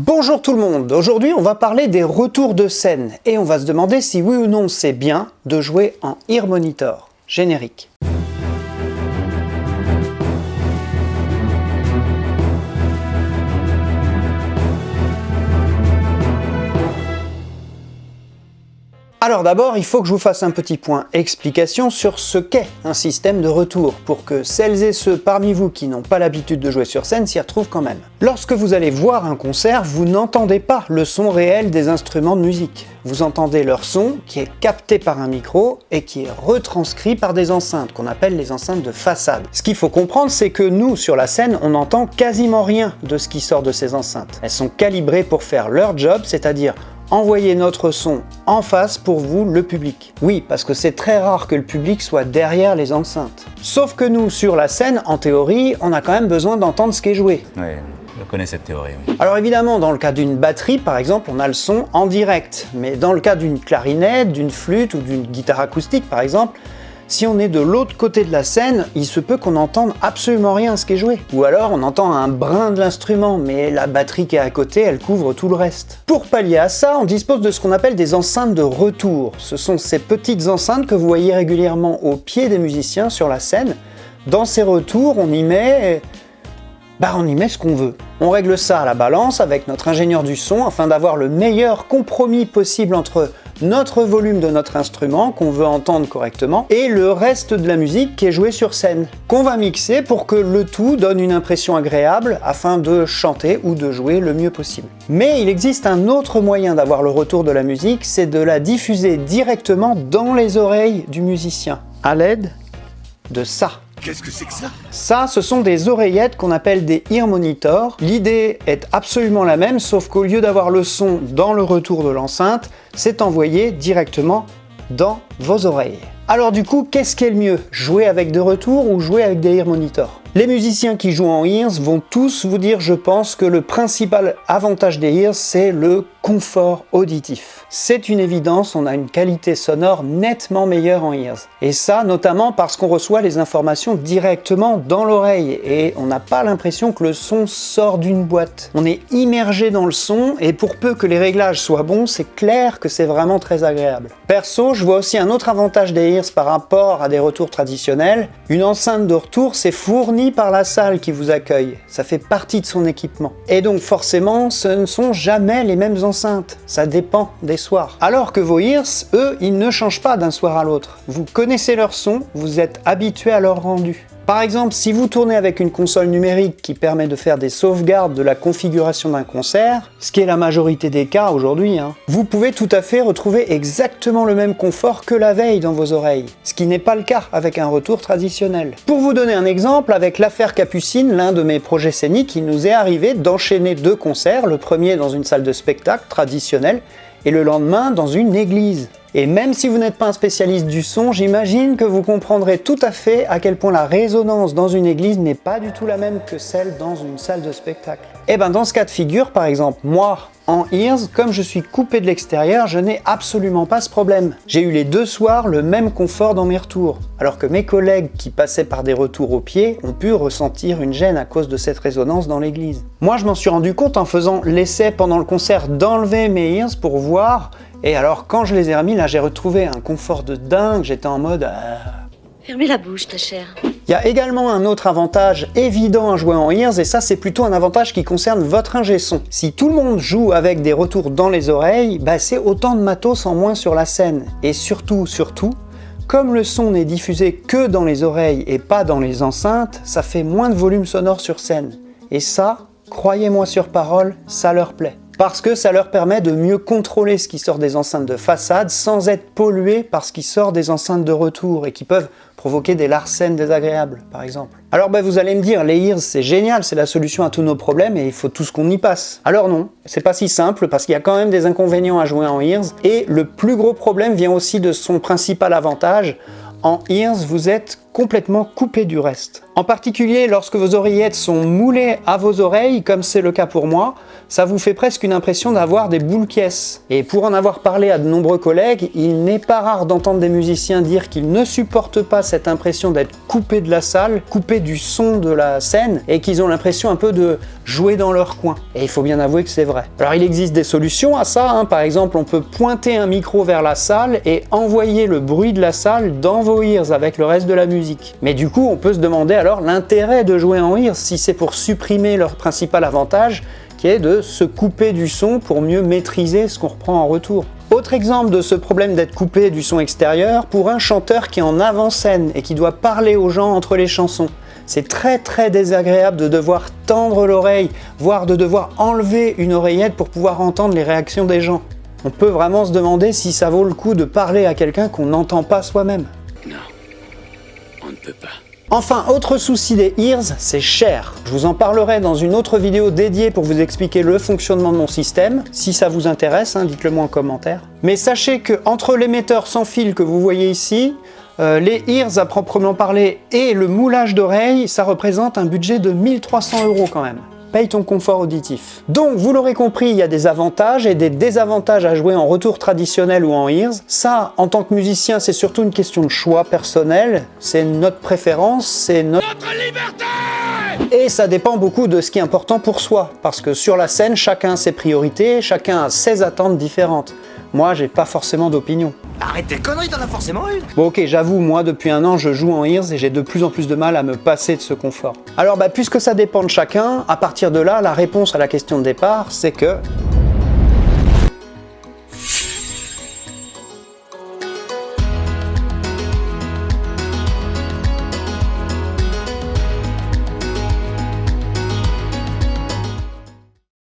Bonjour tout le monde, aujourd'hui on va parler des retours de scène et on va se demander si oui ou non c'est bien de jouer en Ear Monitor. Générique. Alors d'abord, il faut que je vous fasse un petit point explication sur ce qu'est un système de retour, pour que celles et ceux parmi vous qui n'ont pas l'habitude de jouer sur scène s'y retrouvent quand même. Lorsque vous allez voir un concert, vous n'entendez pas le son réel des instruments de musique. Vous entendez leur son qui est capté par un micro et qui est retranscrit par des enceintes, qu'on appelle les enceintes de façade. Ce qu'il faut comprendre, c'est que nous, sur la scène, on n'entend quasiment rien de ce qui sort de ces enceintes. Elles sont calibrées pour faire leur job, c'est-à-dire envoyer notre son en face pour vous, le public. Oui, parce que c'est très rare que le public soit derrière les enceintes. Sauf que nous, sur la scène, en théorie, on a quand même besoin d'entendre ce qui est joué. Oui, je connais cette théorie. Oui. Alors évidemment, dans le cas d'une batterie, par exemple, on a le son en direct. Mais dans le cas d'une clarinette, d'une flûte ou d'une guitare acoustique, par exemple, si on est de l'autre côté de la scène, il se peut qu'on n'entende absolument rien à ce qui est joué. Ou alors on entend un brin de l'instrument, mais la batterie qui est à côté, elle couvre tout le reste. Pour pallier à ça, on dispose de ce qu'on appelle des enceintes de retour. Ce sont ces petites enceintes que vous voyez régulièrement au pied des musiciens sur la scène. Dans ces retours, on y met... Bah on y met ce qu'on veut. On règle ça à la balance avec notre ingénieur du son afin d'avoir le meilleur compromis possible entre notre volume de notre instrument qu'on veut entendre correctement et le reste de la musique qui est jouée sur scène, qu'on va mixer pour que le tout donne une impression agréable afin de chanter ou de jouer le mieux possible. Mais il existe un autre moyen d'avoir le retour de la musique, c'est de la diffuser directement dans les oreilles du musicien, à l'aide de ça. Qu'est-ce que c'est que ça? Ça, ce sont des oreillettes qu'on appelle des ear monitors. L'idée est absolument la même, sauf qu'au lieu d'avoir le son dans le retour de l'enceinte, c'est envoyé directement dans vos oreilles. Alors du coup, qu'est-ce qui est le mieux? Jouer avec de retour ou jouer avec des ear monitors? Les musiciens qui jouent en ears vont tous vous dire, je pense, que le principal avantage des ears, c'est le confort auditif. C'est une évidence, on a une qualité sonore nettement meilleure en ears. Et ça, notamment parce qu'on reçoit les informations directement dans l'oreille et on n'a pas l'impression que le son sort d'une boîte. On est immergé dans le son et pour peu que les réglages soient bons, c'est clair que c'est vraiment très agréable. Perso, je vois aussi un autre avantage des ears par rapport à des retours traditionnels. Une enceinte de retour, c'est fourni par la salle qui vous accueille, ça fait partie de son équipement. Et donc forcément, ce ne sont jamais les mêmes enceintes, ça dépend des soirs. Alors que vos ears, eux, ils ne changent pas d'un soir à l'autre. Vous connaissez leur son, vous êtes habitué à leur rendu. Par exemple, si vous tournez avec une console numérique qui permet de faire des sauvegardes de la configuration d'un concert, ce qui est la majorité des cas aujourd'hui, hein, vous pouvez tout à fait retrouver exactement le même confort que la veille dans vos oreilles, ce qui n'est pas le cas avec un retour traditionnel. Pour vous donner un exemple, avec l'affaire Capucine, l'un de mes projets scéniques, il nous est arrivé d'enchaîner deux concerts, le premier dans une salle de spectacle traditionnelle, et le lendemain dans une église. Et même si vous n'êtes pas un spécialiste du son, j'imagine que vous comprendrez tout à fait à quel point la résonance dans une église n'est pas du tout la même que celle dans une salle de spectacle. Et eh ben dans ce cas de figure, par exemple, moi, en ears, comme je suis coupé de l'extérieur, je n'ai absolument pas ce problème. J'ai eu les deux soirs le même confort dans mes retours, alors que mes collègues qui passaient par des retours au pied ont pu ressentir une gêne à cause de cette résonance dans l'église. Moi, je m'en suis rendu compte en faisant l'essai pendant le concert d'enlever mes ears pour voir et alors, quand je les ai remis, là, j'ai retrouvé un confort de dingue. J'étais en mode... Euh, Fermez la bouche, ta chère. Il y a également un autre avantage évident à jouer en ears, et ça c'est plutôt un avantage qui concerne votre ingé son. Si tout le monde joue avec des retours dans les oreilles, bah c'est autant de matos en moins sur la scène. Et surtout, surtout, comme le son n'est diffusé que dans les oreilles et pas dans les enceintes, ça fait moins de volume sonore sur scène. Et ça, croyez-moi sur parole, ça leur plaît parce que ça leur permet de mieux contrôler ce qui sort des enceintes de façade sans être pollué par ce qui sort des enceintes de retour et qui peuvent provoquer des larcènes désagréables, par exemple. Alors ben, vous allez me dire, les ears c'est génial, c'est la solution à tous nos problèmes et il faut tout ce qu'on y passe. Alors non, c'est pas si simple parce qu'il y a quand même des inconvénients à jouer en ears et le plus gros problème vient aussi de son principal avantage. En ears, vous êtes complètement coupé du reste. En particulier lorsque vos oreillettes sont moulées à vos oreilles, comme c'est le cas pour moi, ça vous fait presque une impression d'avoir des boules caisses. Et pour en avoir parlé à de nombreux collègues, il n'est pas rare d'entendre des musiciens dire qu'ils ne supportent pas cette impression d'être coupés de la salle, coupés du son de la scène, et qu'ils ont l'impression un peu de jouer dans leur coin. Et il faut bien avouer que c'est vrai. Alors il existe des solutions à ça, hein. par exemple on peut pointer un micro vers la salle et envoyer le bruit de la salle dans vos ears avec le reste de la musique. Mais du coup on peut se demander alors l'intérêt de jouer en ears si c'est pour supprimer leur principal avantage qui est de se couper du son pour mieux maîtriser ce qu'on reprend en retour. Autre exemple de ce problème d'être coupé du son extérieur, pour un chanteur qui est en avant-scène et qui doit parler aux gens entre les chansons. C'est très très désagréable de devoir tendre l'oreille, voire de devoir enlever une oreillette pour pouvoir entendre les réactions des gens. On peut vraiment se demander si ça vaut le coup de parler à quelqu'un qu'on n'entend pas soi-même. Non, on ne peut pas. Enfin, autre souci des ears, c'est cher. Je vous en parlerai dans une autre vidéo dédiée pour vous expliquer le fonctionnement de mon système. Si ça vous intéresse, hein, dites-le moi en commentaire. Mais sachez que entre l'émetteur sans fil que vous voyez ici, euh, les ears à proprement parler et le moulage d'oreilles, ça représente un budget de 1300 euros quand même. Paye ton confort auditif. Donc, vous l'aurez compris, il y a des avantages et des désavantages à jouer en retour traditionnel ou en ears. Ça, en tant que musicien, c'est surtout une question de choix personnel. C'est notre préférence, c'est notre... notre liberté et ça dépend beaucoup de ce qui est important pour soi, parce que sur la scène, chacun a ses priorités, chacun a ses attentes différentes. Moi, j'ai pas forcément d'opinion. Arrête tes conneries, t'en as forcément une Bon ok, j'avoue, moi depuis un an, je joue en ears et j'ai de plus en plus de mal à me passer de ce confort. Alors bah, puisque ça dépend de chacun, à partir de là, la réponse à la question de départ, c'est que